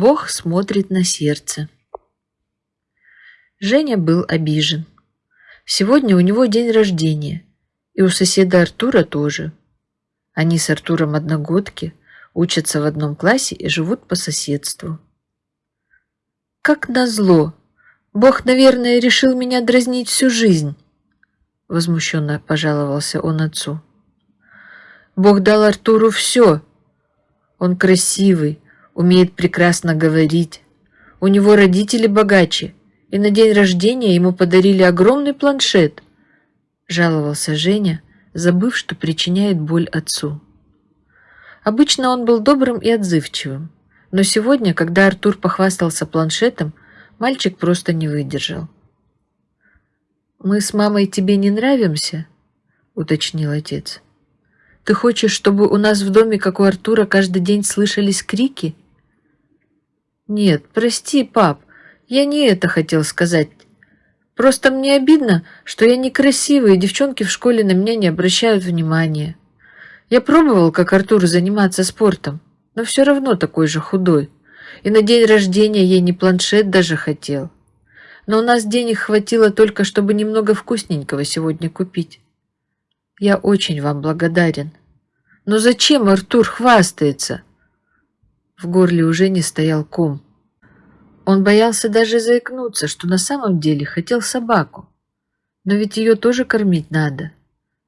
Бог смотрит на сердце. Женя был обижен. Сегодня у него день рождения, и у соседа Артура тоже. Они с Артуром одногодки, учатся в одном классе и живут по соседству. Как назло! Бог, наверное, решил меня дразнить всю жизнь. Возмущенно пожаловался он отцу. Бог дал Артуру все. Он красивый, умеет прекрасно говорить. У него родители богаче, и на день рождения ему подарили огромный планшет. Жаловался Женя, забыв, что причиняет боль отцу. Обычно он был добрым и отзывчивым, но сегодня, когда Артур похвастался планшетом, мальчик просто не выдержал. «Мы с мамой тебе не нравимся?» — уточнил отец. «Ты хочешь, чтобы у нас в доме, как у Артура, каждый день слышались крики?» «Нет, прости, пап, я не это хотел сказать. Просто мне обидно, что я некрасивый, и девчонки в школе на меня не обращают внимания. Я пробовал, как Артур, заниматься спортом, но все равно такой же худой. И на день рождения я не планшет даже хотел. Но у нас денег хватило только, чтобы немного вкусненького сегодня купить. Я очень вам благодарен. Но зачем Артур хвастается? В горле уже не стоял ком. Он боялся даже заикнуться, что на самом деле хотел собаку. Но ведь ее тоже кормить надо.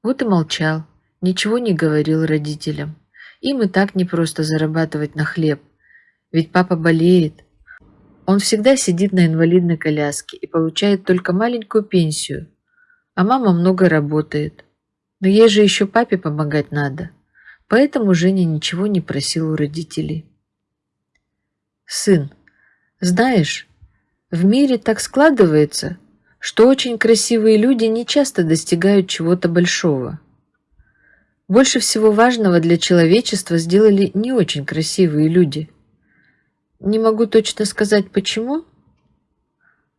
Вот и молчал, ничего не говорил родителям. Им и так не просто зарабатывать на хлеб. Ведь папа болеет. Он всегда сидит на инвалидной коляске и получает только маленькую пенсию. А мама много работает. Но ей же еще папе помогать надо. Поэтому Женя ничего не просил у родителей. «Сын, знаешь, в мире так складывается, что очень красивые люди не часто достигают чего-то большого. Больше всего важного для человечества сделали не очень красивые люди. Не могу точно сказать почему.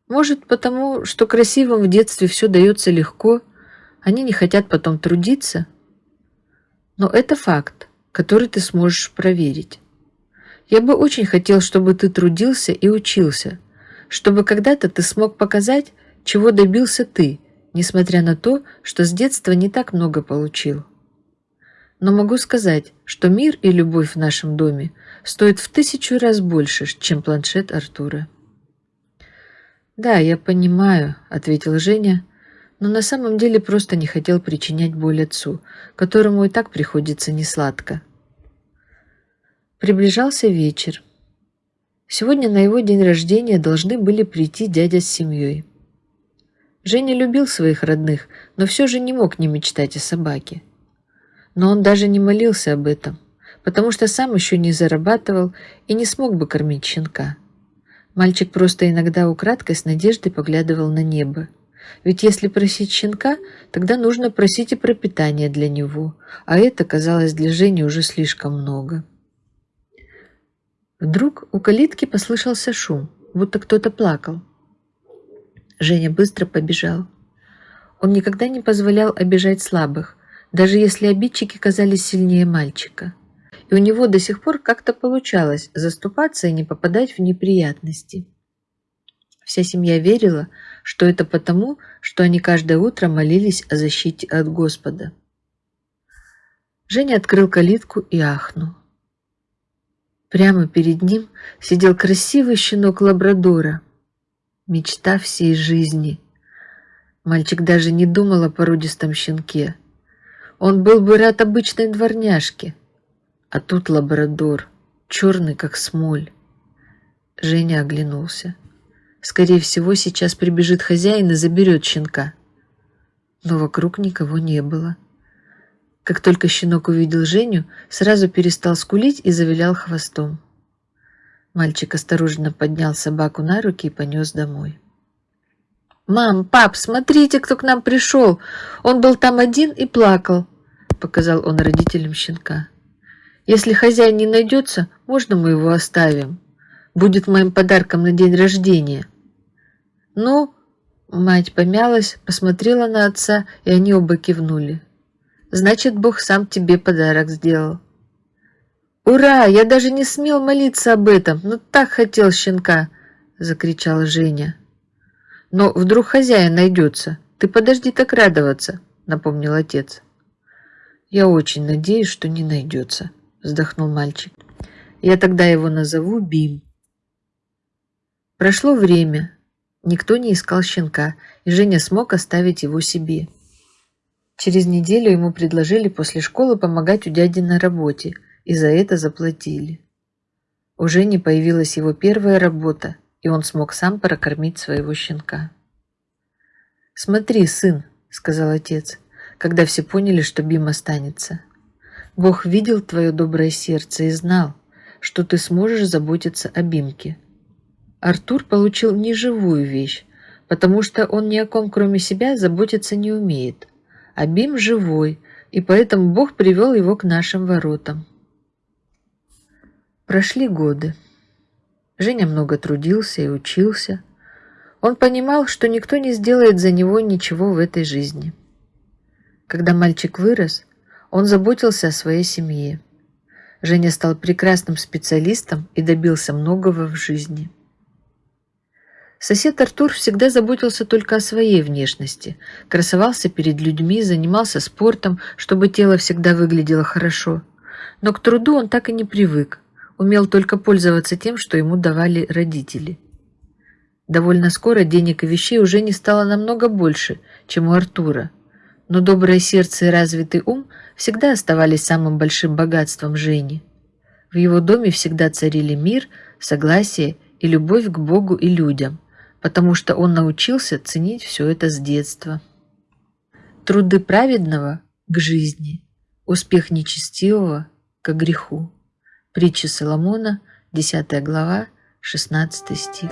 Может, потому, что красивым в детстве все дается легко, они не хотят потом трудиться. Но это факт, который ты сможешь проверить. Я бы очень хотел, чтобы ты трудился и учился, чтобы когда-то ты смог показать, чего добился ты, несмотря на то, что с детства не так много получил. Но могу сказать, что мир и любовь в нашем доме стоят в тысячу раз больше, чем планшет Артура. «Да, я понимаю», — ответил Женя, но на самом деле просто не хотел причинять боль отцу, которому и так приходится несладко. Приближался вечер. Сегодня на его день рождения должны были прийти дядя с семьей. Женя любил своих родных, но все же не мог не мечтать о собаке. Но он даже не молился об этом, потому что сам еще не зарабатывал и не смог бы кормить щенка. Мальчик просто иногда украдкой с надеждой поглядывал на небо. Ведь если просить щенка, тогда нужно просить и пропитание для него, а это казалось для Жени уже слишком много. Вдруг у калитки послышался шум, будто кто-то плакал. Женя быстро побежал. Он никогда не позволял обижать слабых, даже если обидчики казались сильнее мальчика. И у него до сих пор как-то получалось заступаться и не попадать в неприятности. Вся семья верила, что это потому, что они каждое утро молились о защите от Господа. Женя открыл калитку и ахнул. Прямо перед ним сидел красивый щенок лабрадора. Мечта всей жизни. Мальчик даже не думал о породистом щенке. Он был бы рад обычной дворняжке. А тут лабрадор, черный как смоль. Женя оглянулся. Скорее всего, сейчас прибежит хозяин и заберет щенка. Но вокруг никого не было. Как только щенок увидел Женю, сразу перестал скулить и завилял хвостом. Мальчик осторожно поднял собаку на руки и понес домой. «Мам, пап, смотрите, кто к нам пришел! Он был там один и плакал!» Показал он родителям щенка. «Если хозяин не найдется, можно мы его оставим? Будет моим подарком на день рождения». «Ну?» Мать помялась, посмотрела на отца, и они оба кивнули. Значит, Бог сам тебе подарок сделал. «Ура! Я даже не смел молиться об этом, но так хотел щенка!» — закричала Женя. «Но вдруг хозяин найдется. Ты подожди так радоваться», — напомнил отец. «Я очень надеюсь, что не найдется», — вздохнул мальчик. «Я тогда его назову Бим». Прошло время. Никто не искал щенка, и Женя смог оставить его себе. Через неделю ему предложили после школы помогать у дяди на работе, и за это заплатили. У Жени появилась его первая работа, и он смог сам прокормить своего щенка. «Смотри, сын», — сказал отец, когда все поняли, что Бим останется. «Бог видел твое доброе сердце и знал, что ты сможешь заботиться о Бимке. Артур получил неживую вещь, потому что он ни о ком, кроме себя, заботиться не умеет. А Бим живой, и поэтому Бог привел его к нашим воротам. Прошли годы. Женя много трудился и учился. Он понимал, что никто не сделает за него ничего в этой жизни. Когда мальчик вырос, он заботился о своей семье. Женя стал прекрасным специалистом и добился многого в жизни. Сосед Артур всегда заботился только о своей внешности, красовался перед людьми, занимался спортом, чтобы тело всегда выглядело хорошо. Но к труду он так и не привык, умел только пользоваться тем, что ему давали родители. Довольно скоро денег и вещей уже не стало намного больше, чем у Артура, но доброе сердце и развитый ум всегда оставались самым большим богатством Жени. В его доме всегда царили мир, согласие и любовь к Богу и людям, потому что он научился ценить все это с детства. Труды праведного к жизни, успех нечестивого к греху. Притча Соломона, 10 глава, 16 стих.